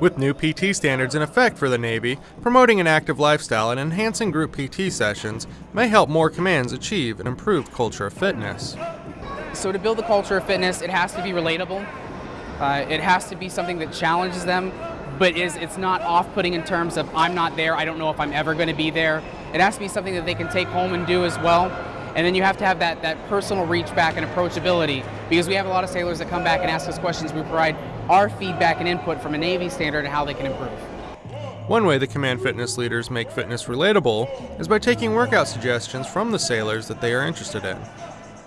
With new PT standards in effect for the Navy, promoting an active lifestyle and enhancing group PT sessions may help more commands achieve an improved culture of fitness. So, to build the culture of fitness, it has to be relatable. Uh, it has to be something that challenges them, but is it's not off-putting in terms of I'm not there, I don't know if I'm ever going to be there. It has to be something that they can take home and do as well. And then you have to have that, that personal reach back and approachability because we have a lot of sailors that come back and ask us questions. We provide our feedback and input from a Navy standard and how they can improve. One way the command fitness leaders make fitness relatable is by taking workout suggestions from the sailors that they are interested in.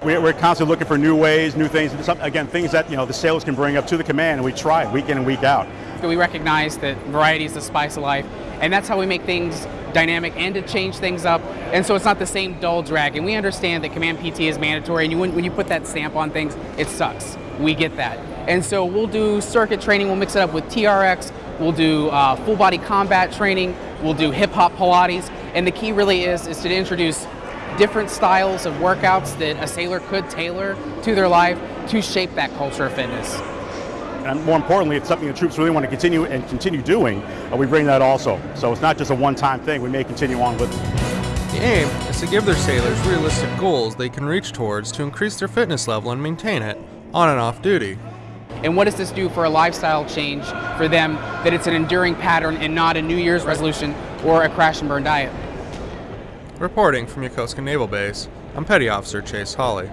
We're constantly looking for new ways, new things, again, things that you know the sailors can bring up to the command, and we try it week in and week out. We recognize that variety is the spice of life, and that's how we make things dynamic and to change things up. And so it's not the same dull drag. And we understand that Command PT is mandatory, and you, when you put that stamp on things, it sucks. We get that. And so we'll do circuit training, we'll mix it up with TRX, we'll do uh, full body combat training, we'll do hip hop Pilates. And the key really is, is to introduce different styles of workouts that a sailor could tailor to their life to shape that culture of fitness. And more importantly, it's something the troops really want to continue and continue doing. Uh, we bring that also. So it's not just a one-time thing. We may continue on with it. The aim is to give their sailors realistic goals they can reach towards to increase their fitness level and maintain it on and off duty. And what does this do for a lifestyle change for them that it's an enduring pattern and not a New Year's resolution or a crash and burn diet? Reporting from Yokosuka Naval Base, I'm Petty Officer Chase Hawley.